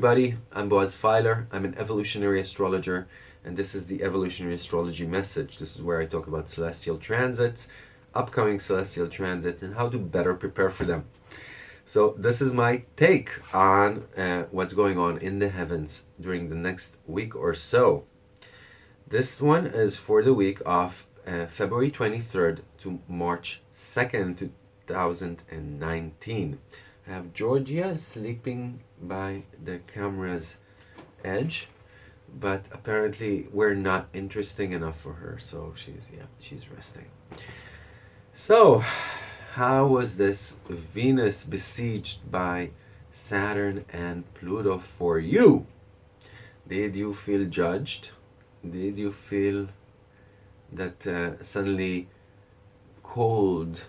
Everybody, I'm Boaz Feiler. I'm an evolutionary astrologer and this is the evolutionary astrology message. This is where I talk about celestial transits, upcoming celestial transits and how to better prepare for them. So this is my take on uh, what's going on in the heavens during the next week or so. This one is for the week of uh, February 23rd to March 2nd, 2019. I have Georgia sleeping by the camera's edge, but apparently we're not interesting enough for her, so she's yeah, she's resting. So, how was this Venus besieged by Saturn and Pluto for you? Did you feel judged? Did you feel that uh, suddenly cold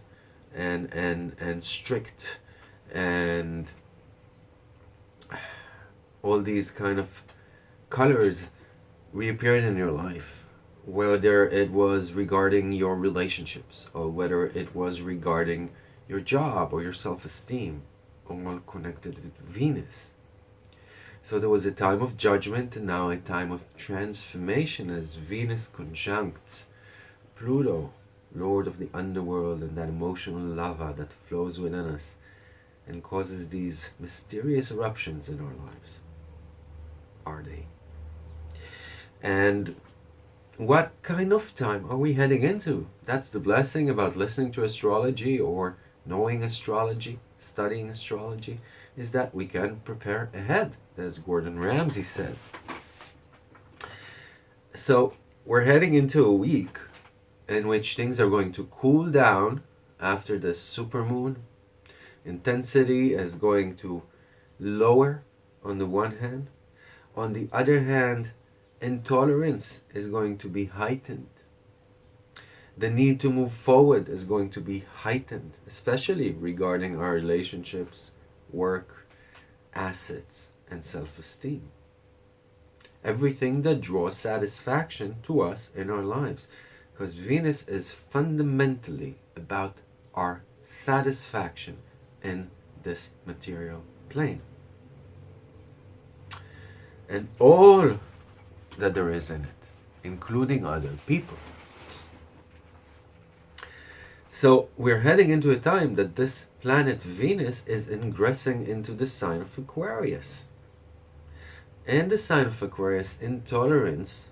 and and and strict and all these kind of colors reappeared in your life whether it was regarding your relationships or whether it was regarding your job or your self-esteem all connected with Venus so there was a time of judgment and now a time of transformation as Venus conjuncts Pluto lord of the underworld and that emotional lava that flows within us and causes these mysterious eruptions in our lives. Are they? And what kind of time are we heading into? That's the blessing about listening to astrology or knowing astrology, studying astrology, is that we can prepare ahead, as Gordon Ramsay says. So we're heading into a week in which things are going to cool down after the supermoon. Intensity is going to lower on the one hand. On the other hand, intolerance is going to be heightened. The need to move forward is going to be heightened, especially regarding our relationships, work, assets, and self-esteem. Everything that draws satisfaction to us in our lives because Venus is fundamentally about our satisfaction in this material plane. And all that there is in it, including other people. So we're heading into a time that this planet Venus is ingressing into the sign of Aquarius. And the sign of Aquarius, intolerance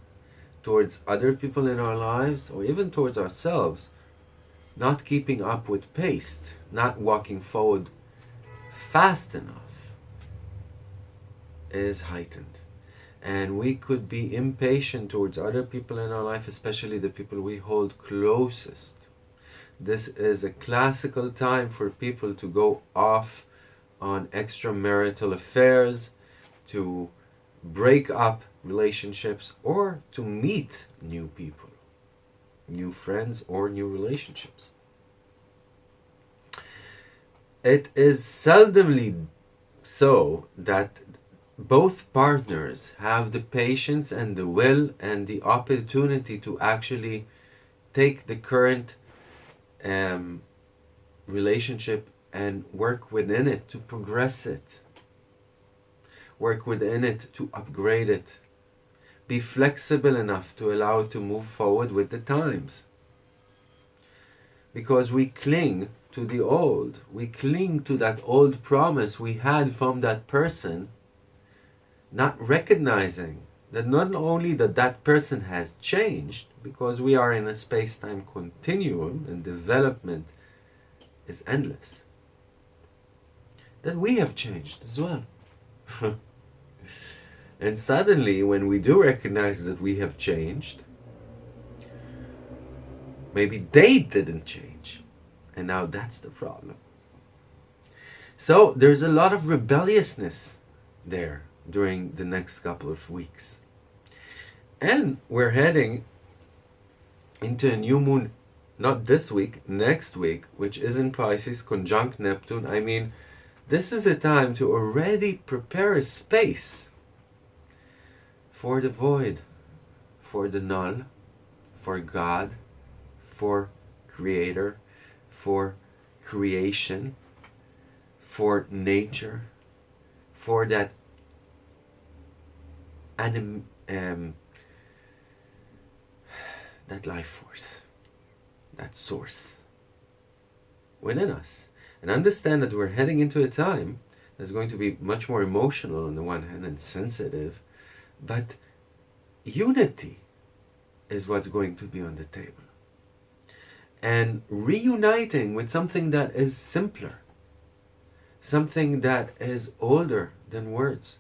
towards other people in our lives or even towards ourselves, not keeping up with pace, not walking forward fast enough is heightened. And we could be impatient towards other people in our life, especially the people we hold closest. This is a classical time for people to go off on extramarital affairs, to break up relationships or to meet new people, new friends or new relationships. It is seldomly so that both partners have the patience and the will and the opportunity to actually take the current um, relationship and work within it to progress it work within it to upgrade it. Be flexible enough to allow it to move forward with the times. Because we cling to the old. We cling to that old promise we had from that person, not recognizing that not only that that person has changed, because we are in a space-time continuum and development is endless, that we have changed as well. And suddenly, when we do recognize that we have changed, maybe they didn't change. And now that's the problem. So there's a lot of rebelliousness there during the next couple of weeks. And we're heading into a new moon, not this week, next week, which is in Pisces, conjunct Neptune. I mean, this is a time to already prepare a space for the void, for the null, for God, for creator, for creation, for nature, for that anim, um, that life force, that source within us. And understand that we're heading into a time that's going to be much more emotional on the one hand and sensitive, but unity is what's going to be on the table. And reuniting with something that is simpler, something that is older than words,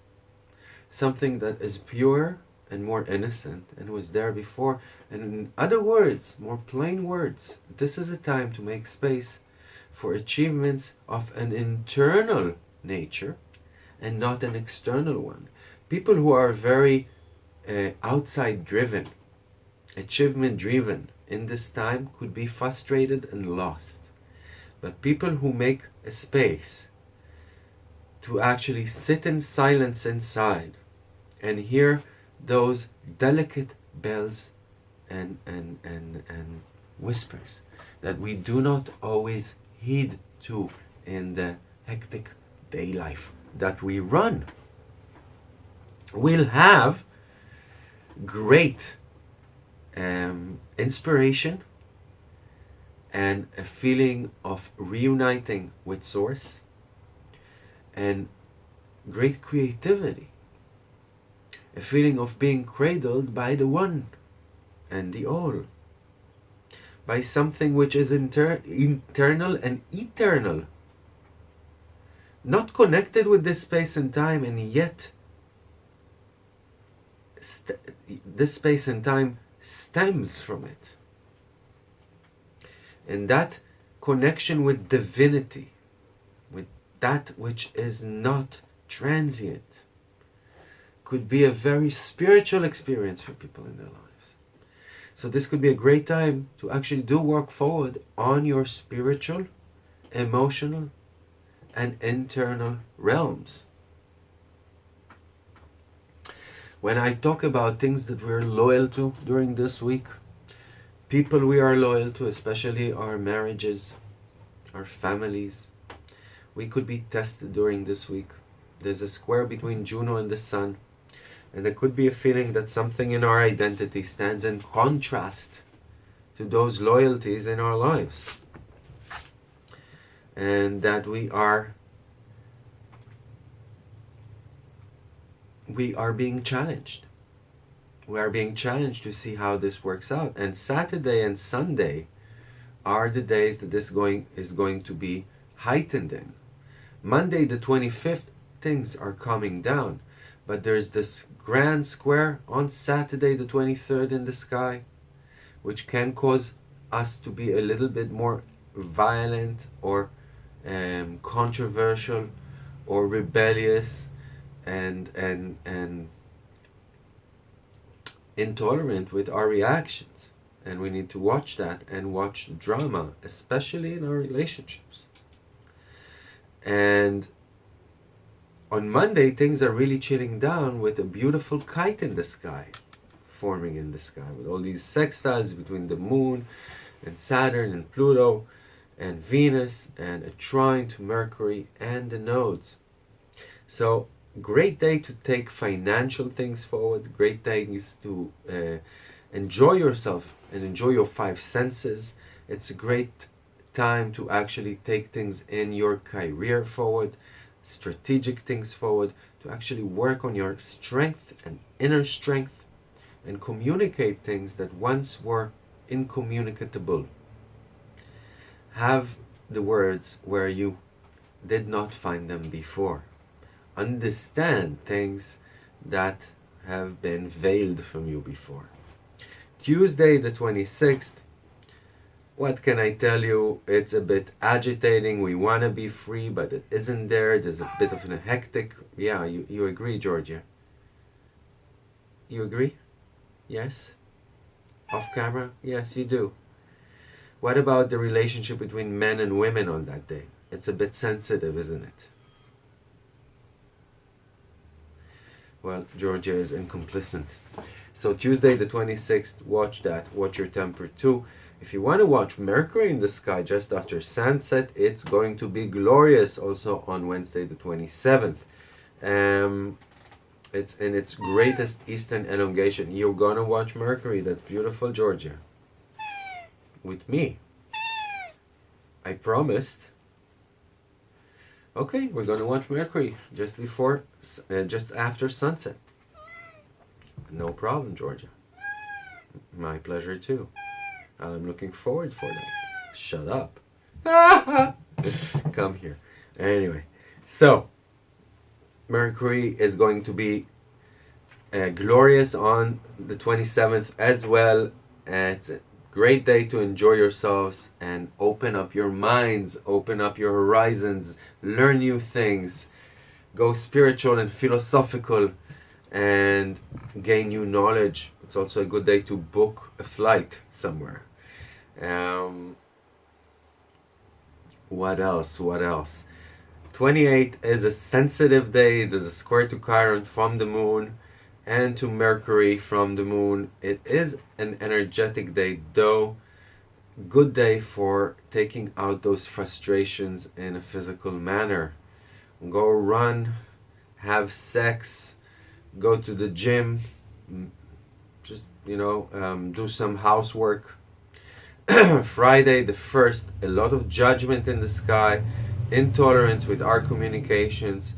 something that is pure and more innocent and was there before. And in other words, more plain words, this is a time to make space for achievements of an internal nature and not an external one. People who are very uh, outside driven, achievement driven in this time could be frustrated and lost. But people who make a space to actually sit in silence inside and hear those delicate bells and, and, and, and whispers that we do not always heed to in the hectic day life that we run. We'll have great um, inspiration and a feeling of reuniting with Source and great creativity. A feeling of being cradled by the One and the All. By something which is inter internal and eternal. Not connected with this space and time and yet this space and time stems from it. And that connection with divinity, that which is not transient, could be a very spiritual experience for people in their lives. So this could be a great time to actually do work forward on your spiritual, emotional, and internal realms. When I talk about things that we're loyal to during this week, people we are loyal to, especially our marriages, our families, we could be tested during this week. There's a square between Juno and the Sun, and there could be a feeling that something in our identity stands in contrast to those loyalties in our lives. And that we are we are being challenged. We are being challenged to see how this works out. And Saturday and Sunday are the days that this going is going to be heightened in. Monday the 25th, things are coming down. But there's this grand square on Saturday the 23rd in the sky, which can cause us to be a little bit more violent or um, controversial or rebellious and and and intolerant with our reactions and we need to watch that and watch drama especially in our relationships and on Monday things are really chilling down with a beautiful kite in the sky forming in the sky with all these sextiles between the moon and Saturn and Pluto and Venus and a trine to Mercury and the nodes. So great day to take financial things forward. Great days to uh, enjoy yourself and enjoy your five senses. It's a great time to actually take things in your career forward strategic things forward to actually work on your strength and inner strength and communicate things that once were incommunicable have the words where you did not find them before understand things that have been veiled from you before. Tuesday the 26th, what can I tell you? It's a bit agitating. We want to be free, but it isn't there. There's a bit of a hectic. Yeah, you, you agree, Georgia? You agree? Yes? Off camera? Yes, you do. What about the relationship between men and women on that day? It's a bit sensitive, isn't it? well, Georgia is incomplicit. So Tuesday the 26th, watch that. Watch your temper too. If you want to watch Mercury in the sky just after sunset, it's going to be glorious also on Wednesday the 27th. Um, It's in its greatest eastern elongation. You're gonna watch Mercury. That's beautiful, Georgia. With me. I promised. Okay, we're gonna watch Mercury just before, uh, just after sunset. No problem, Georgia. My pleasure too. I'm looking forward for that. Shut up. Come here. Anyway, so Mercury is going to be uh, glorious on the 27th as well. It's a great day to enjoy yourselves and open up your minds, open up your horizons, learn new things, go spiritual and philosophical, and gain new knowledge. It's also a good day to book a flight somewhere. Um, what else? What else? 28 is a sensitive day. There's a square to Chiron from the moon and to Mercury from the moon. It is an energetic day, though. Good day for taking out those frustrations in a physical manner. Go run, have sex, go to the gym, just, you know, um, do some housework. Friday the 1st, a lot of judgment in the sky intolerance with our communications,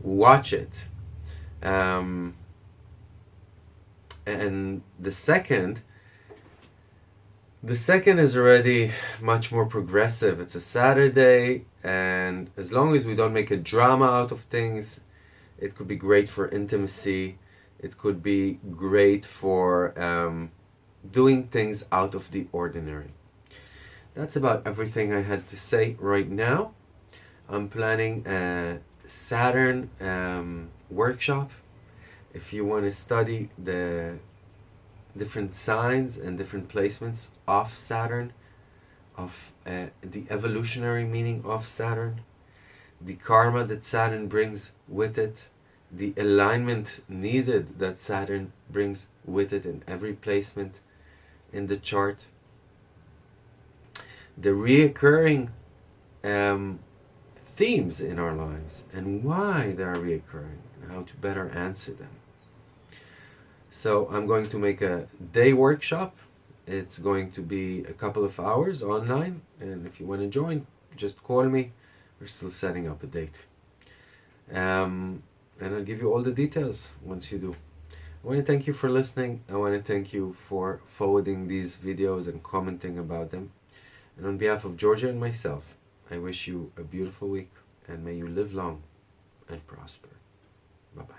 watch it. Um, and the second, the second is already much more progressive. It's a Saturday, and as long as we don't make a drama out of things, it could be great for intimacy. It could be great for um, doing things out of the ordinary. That's about everything I had to say right now. I'm planning a Saturn um, workshop. If you want to study the different signs and different placements of Saturn, of uh, the evolutionary meaning of Saturn, the karma that Saturn brings with it, the alignment needed that Saturn brings with it in every placement in the chart, the reoccurring um, themes in our lives and why they are reoccurring and how to better answer them. So I'm going to make a day workshop. It's going to be a couple of hours online and if you want to join, just call me. We're still setting up a date. Um, and I'll give you all the details once you do. I want to thank you for listening. I want to thank you for forwarding these videos and commenting about them. And on behalf of Georgia and myself, I wish you a beautiful week and may you live long and prosper. Bye-bye.